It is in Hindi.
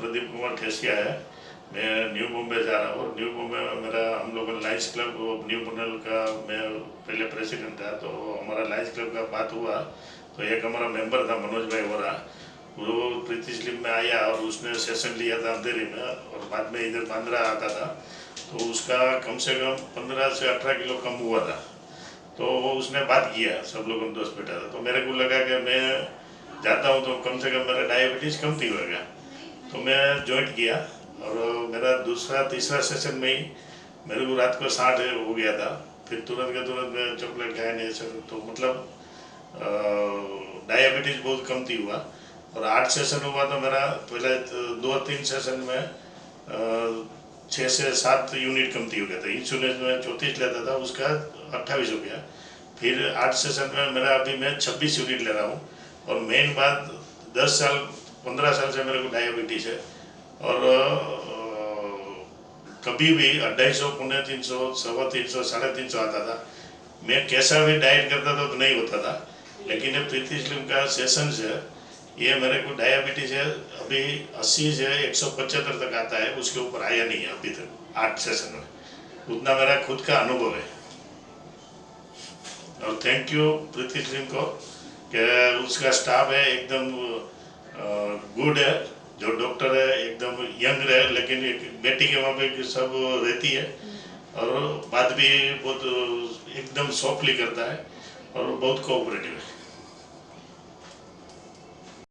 प्रदीप कुमार ठेसिया है। मैं न्यू बॉम्बे जा रहा हूँ। न्यू बॉम्बे में मेरा, हम लोग लाइन्स क्लब न्यू बुनल का मैं पहले प्रेसिडेंट था तो हमारा लाइन्स क्लब का बात हुआ। तो एक हमारा मेंबर था, मनोज भाई वोरा। वो प्रीति स्लिप में आया और उसने सेशन लिया था अंधेरी में और बाद में इधर बांद्रा आता था। तो उसका कम से कम पंद्रह से अठारह किलो कम हुआ था। तो वो उसने बात किया, सब लोगों ने दोस्त बैठा था। तो मेरे को लगा कि मैं जाता हूँ तो कम से कम मेरा डायबिटीज़ कम थी होगा। तो मैं ज्वाइंट किया और मेरा दूसरा, तीसरा सेशन में ही मेरे को रात को साठ हो गया था। फिर तुरंत के तुरंत मैं चॉकलेट खाया नहीं सर तो मतलब डायबिटीज़ बहुत कम थी हुआ। और आठ सेशन हुआ तो मेरा। पहले दो तीन सेशन में छः से सात यूनिट कमती हो गया था। इंसुलिन में चौंतीस लेता था, उसका अट्ठाईस हो गया। फिर आठ सेशन में मेरा अभी मैं छब्बीस यूनिट ले रहा हूँ। और मेन बात, दस साल पंद्रह साल से मेरे को डायबिटीज़ है। और कभी भी अढ़ाई सौ, पौने तीन सौ, सवा तीन सौ, साढ़े तीन सौ आता था। मैं कैसा भी डाइट करता था तो नहीं होता था। लेकिन ये प्रीति स्लिम का सेशन है, ये मेरे को डायबिटीज़ है, अभी अस्सी से एक सौ पचहत्तर तक आता है, उसके ऊपर आया नहीं है अभी तक, आठ सेशन में। उतना मेरा खुद का अनुभव है। और थैंक यू प्रीति स्लिम को, कि उसका स्टाफ है, एकदम गुड है, जो डॉक्टर है, एकदम यंग है लेकिन एक बेटी के वहाँ पे सब रहती है। और बात भी बहुत, एकदम सॉफ्टली करता है और बहुत कोऑपरेटिव है।